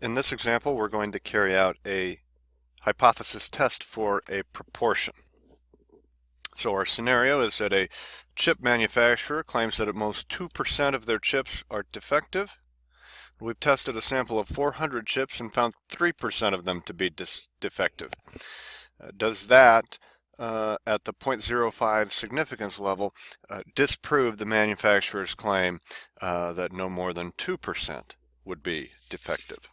In this example, we're going to carry out a hypothesis test for a proportion. So our scenario is that a chip manufacturer claims that at most 2% of their chips are defective. We've tested a sample of 400 chips and found 3% of them to be defective. Uh, does that, uh, at the 0.05 significance level, uh, disprove the manufacturer's claim uh, that no more than 2% would be defective?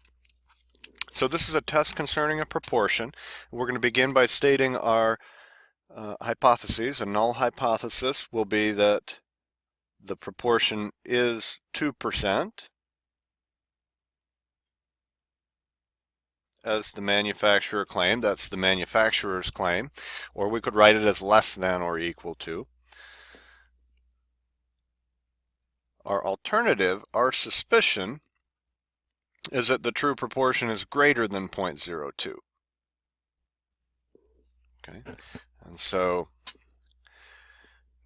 So this is a test concerning a proportion. We're going to begin by stating our uh, hypotheses. A null hypothesis will be that the proportion is 2% as the manufacturer claimed. That's the manufacturer's claim. Or we could write it as less than or equal to. Our alternative, our suspicion, is that the true proportion is greater than 0.02. Okay, and so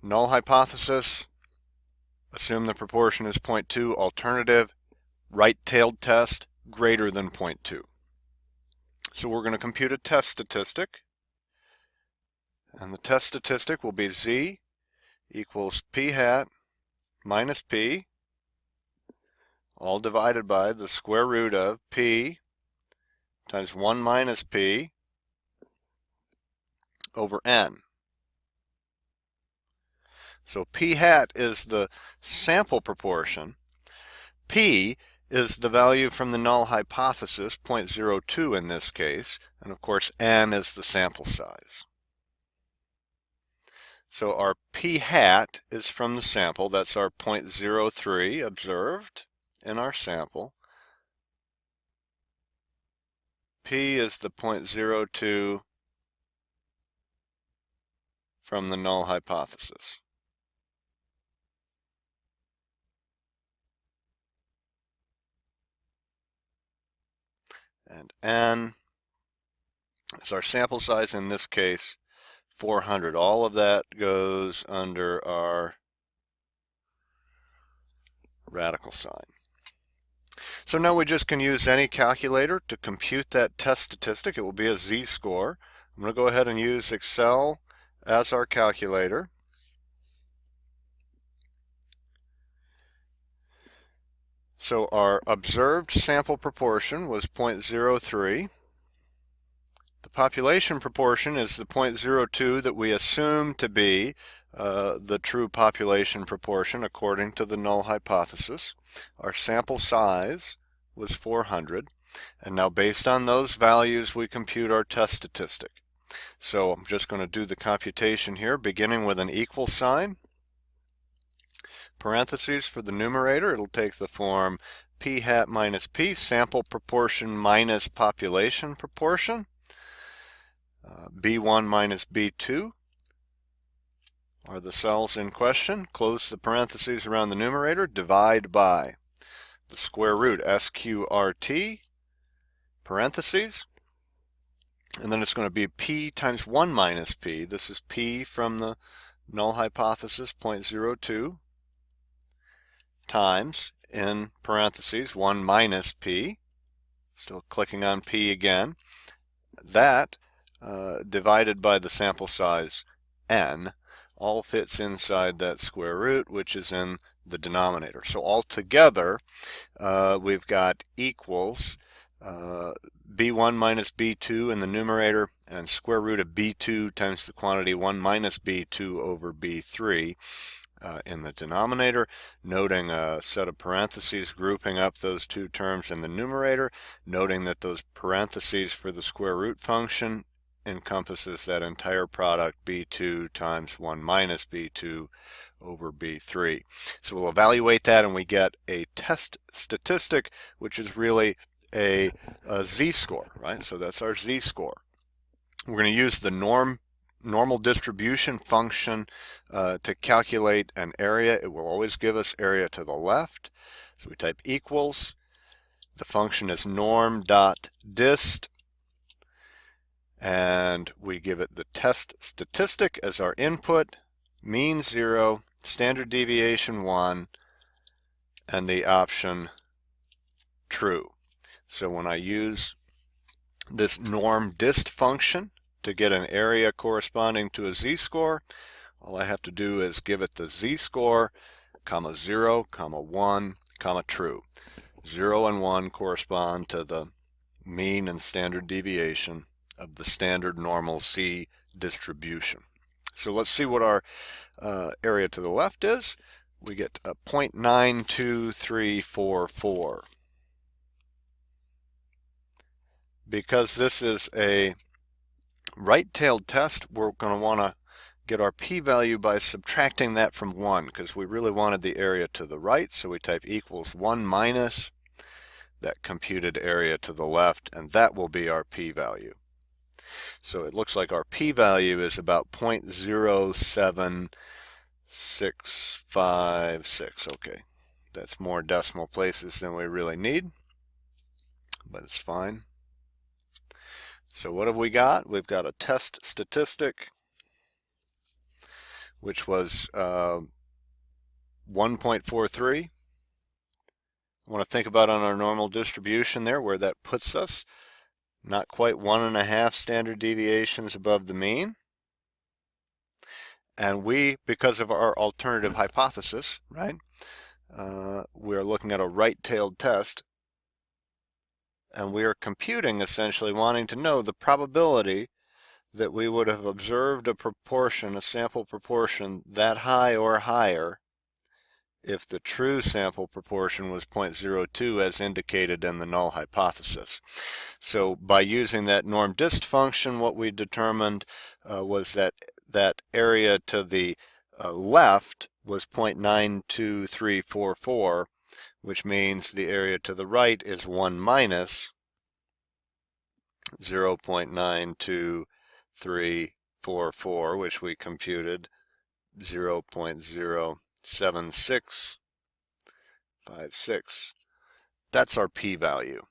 null hypothesis, assume the proportion is 0.2, alternative, right-tailed test, greater than 0.2. So we're going to compute a test statistic, and the test statistic will be z equals p hat minus p all divided by the square root of p times 1 minus p over n. So p hat is the sample proportion. p is the value from the null hypothesis, 0.02 in this case, and of course n is the sample size. So our p hat is from the sample, that's our 0.03 observed in our sample. P is the 0.02 from the null hypothesis. And n is our sample size, in this case, 400. All of that goes under our radical sign. So now we just can use any calculator to compute that test statistic. It will be a z-score. I'm going to go ahead and use Excel as our calculator. So our observed sample proportion was 0.03. The population proportion is the 0.02 that we assume to be uh, the true population proportion according to the null hypothesis. Our sample size was 400. And now based on those values, we compute our test statistic. So I'm just going to do the computation here, beginning with an equal sign. Parentheses for the numerator, it'll take the form p hat minus p, sample proportion minus population proportion. Uh, B1 minus B2 are the cells in question. Close the parentheses around the numerator, divide by the square root SQRT, parentheses, and then it's going to be P times 1 minus P. This is P from the null hypothesis, 0.02, times, in parentheses, 1 minus P. Still clicking on P again. That uh, divided by the sample size n all fits inside that square root, which is in the denominator. So altogether, uh, we've got equals uh, b1 minus b2 in the numerator and square root of b2 times the quantity 1 minus b2 over b3 uh, in the denominator, noting a set of parentheses grouping up those two terms in the numerator, noting that those parentheses for the square root function encompasses that entire product b2 times 1 minus b2 over b3. So we'll evaluate that and we get a test statistic which is really a, a z-score, right? So that's our z-score. We're going to use the norm normal distribution function uh, to calculate an area. It will always give us area to the left. So we type equals. The function is norm dot dist and we give it the test statistic as our input, mean 0, standard deviation 1, and the option true. So when I use this norm dist function to get an area corresponding to a z-score, all I have to do is give it the z-score, comma 0, comma 1, comma true. 0 and 1 correspond to the mean and standard deviation of the standard normal z distribution. So let's see what our uh, area to the left is. We get a 0.92344. Because this is a right-tailed test, we're going to want to get our p-value by subtracting that from 1 because we really wanted the area to the right so we type equals 1 minus that computed area to the left and that will be our p-value. So it looks like our p-value is about 0.07656. Okay, that's more decimal places than we really need, but it's fine. So what have we got? We've got a test statistic which was uh, 1.43. I want to think about on our normal distribution there where that puts us. Not quite one and a half standard deviations above the mean. And we, because of our alternative hypothesis, right, uh, we're looking at a right-tailed test and we are computing essentially wanting to know the probability that we would have observed a proportion, a sample proportion that high or higher if the true sample proportion was 0.02 as indicated in the null hypothesis. So by using that norm dist function, what we determined uh, was that that area to the uh, left was 0.92344, which means the area to the right is 1 minus 0.92344 which we computed 0 0.07656. That's our p-value.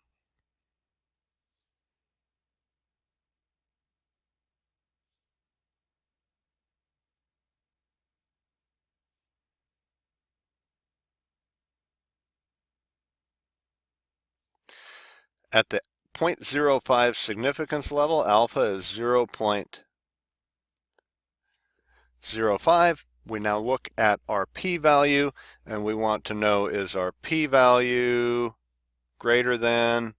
At the 0.05 significance level, alpha is 0.05. We now look at our p-value and we want to know is our p-value greater than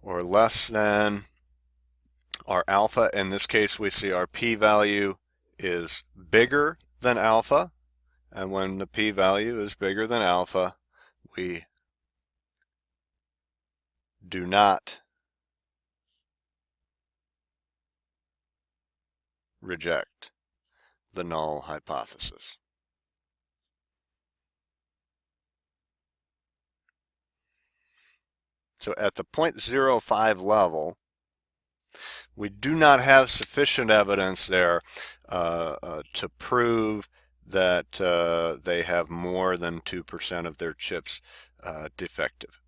or less than our alpha. In this case, we see our p-value is bigger than alpha. And when the p-value is bigger than alpha, we do not reject the null hypothesis. So at the 0.05 level, we do not have sufficient evidence there uh, uh, to prove that uh, they have more than 2% of their chips uh, defective.